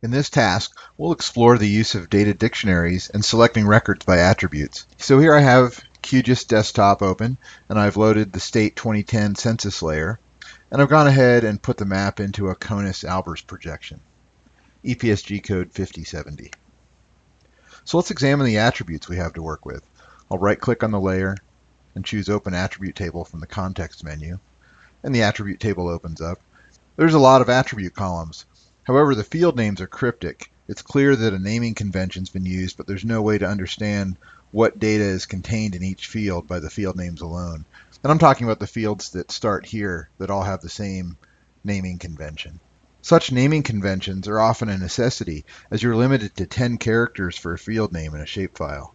In this task, we'll explore the use of data dictionaries and selecting records by attributes. So here I have QGIS Desktop open, and I've loaded the State 2010 census layer, and I've gone ahead and put the map into a CONUS-Albers projection, EPSG code 5070. So let's examine the attributes we have to work with. I'll right-click on the layer and choose Open Attribute Table from the context menu, and the attribute table opens up. There's a lot of attribute columns, However, the field names are cryptic. It's clear that a naming convention's been used, but there's no way to understand what data is contained in each field by the field names alone. And I'm talking about the fields that start here that all have the same naming convention. Such naming conventions are often a necessity as you're limited to 10 characters for a field name in a shapefile.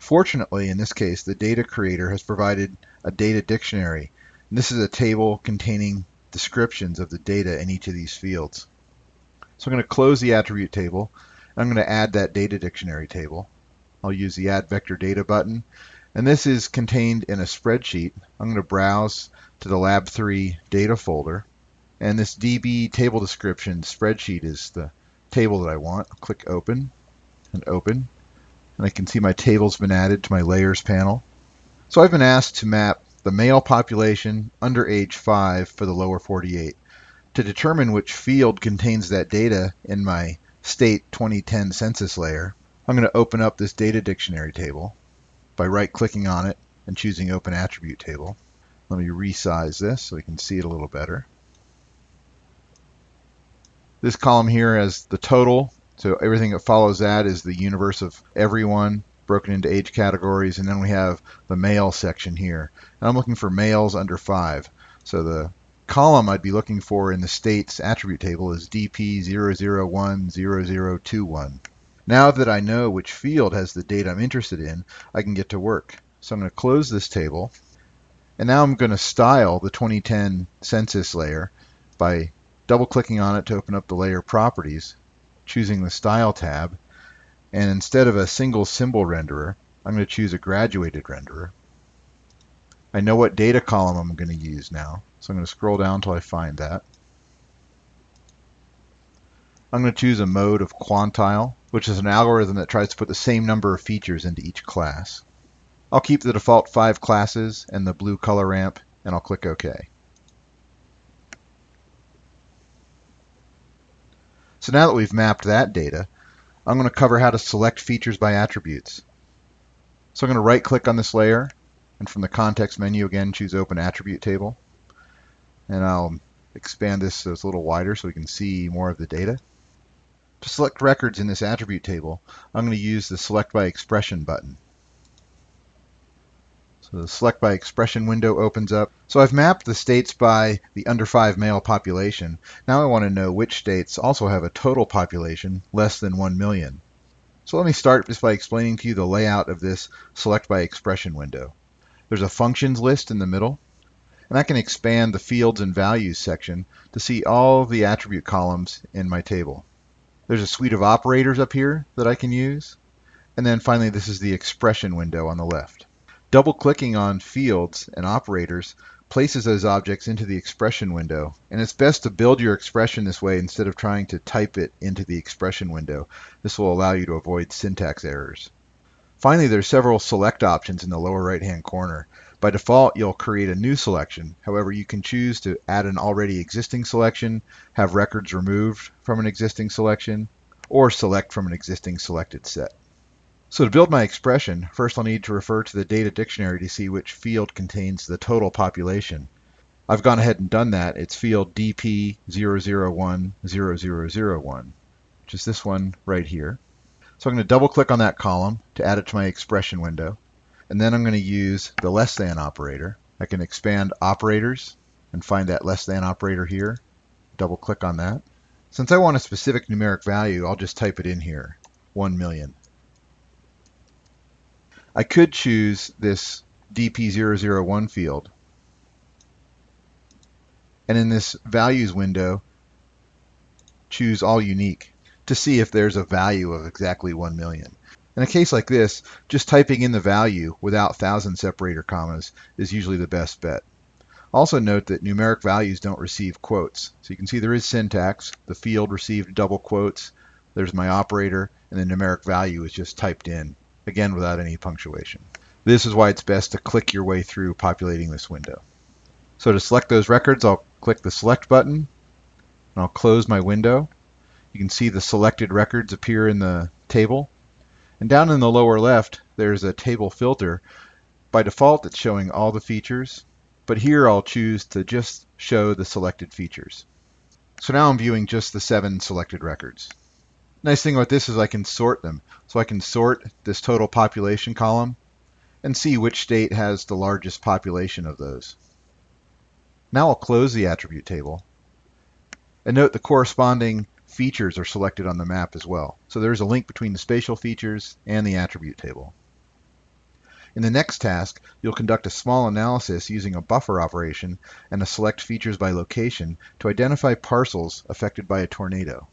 Fortunately, in this case, the data creator has provided a data dictionary. And this is a table containing descriptions of the data in each of these fields. So I'm going to close the attribute table. I'm going to add that data dictionary table. I'll use the add vector data button. And this is contained in a spreadsheet. I'm going to browse to the Lab 3 data folder. And this DP table description spreadsheet is the table that I want. I'll click open and open. And I can see my table's been added to my layers panel. So I've been asked to map the male population under age 5 for the lower 48. To determine which field contains that data in my state 2010 census layer, I'm going to open up this data dictionary table by right-clicking on it and choosing Open Attribute Table. Let me resize this so we can see it a little better. This column here has the total, so everything that follows that is the universe of everyone broken into age categories, and then we have the male section here. And I'm looking for males under 5. So the column I'd be looking for in the state's attribute table is DP0010021. Now that I know which field has the data I'm interested in, I can get to work. So I'm going to close this table, and now I'm going to style the 2010 census layer by double-clicking on it to open up the layer properties, choosing the Style tab, and instead of a single symbol renderer, I'm going to choose a graduated renderer. I know what data column I'm going to use now. So I'm going to scroll down until I find that. I'm going to choose a mode of quantile, which is an algorithm that tries to put the same number of features into each class. I'll keep the default five classes and the blue color ramp, and I'll click OK. So now that we've mapped that data, I'm going to cover how to select features by attributes. So I'm going to right click on this layer, and from the context menu again choose Open Attribute Table and I'll expand this so it's a little wider so we can see more of the data. To select records in this attribute table, I'm going to use the Select by Expression button. So the Select by Expression window opens up. So I've mapped the states by the under 5 male population. Now I want to know which states also have a total population less than 1 million. So let me start just by explaining to you the layout of this Select by Expression window. There's a functions list in the middle. And I can expand the fields and values section to see all the attribute columns in my table. There's a suite of operators up here that I can use. And then finally, this is the expression window on the left. Double clicking on fields and operators places those objects into the expression window. And it's best to build your expression this way instead of trying to type it into the expression window. This will allow you to avoid syntax errors. Finally, there's several select options in the lower right hand corner. By default, you'll create a new selection. However, you can choose to add an already existing selection, have records removed from an existing selection, or select from an existing selected set. So to build my expression, first I'll need to refer to the data dictionary to see which field contains the total population. I've gone ahead and done that. It's field DP0010001, which is this one right here. So I'm going to double click on that column to add it to my expression window. And then I'm going to use the less than operator. I can expand operators and find that less than operator here. Double click on that. Since I want a specific numeric value, I'll just type it in here, 1 million. I could choose this DP001 field. And in this values window, choose all unique to see if there's a value of exactly 1 million. In a case like this, just typing in the value without thousand separator commas is usually the best bet. Also note that numeric values don't receive quotes. So you can see there is syntax. The field received double quotes, There's my operator, and the numeric value is just typed in, again without any punctuation. This is why it's best to click your way through populating this window. So to select those records, I'll click the Select button, and I'll close my window. You can see the selected records appear in the table. And down in the lower left, there's a table filter. By default, it's showing all the features, but here I'll choose to just show the selected features. So now I'm viewing just the seven selected records. Nice thing about this is I can sort them. So I can sort this total population column and see which state has the largest population of those. Now I'll close the attribute table. And note the corresponding features are selected on the map as well. So there's a link between the spatial features and the attribute table. In the next task, you'll conduct a small analysis using a buffer operation and a select features by location to identify parcels affected by a tornado.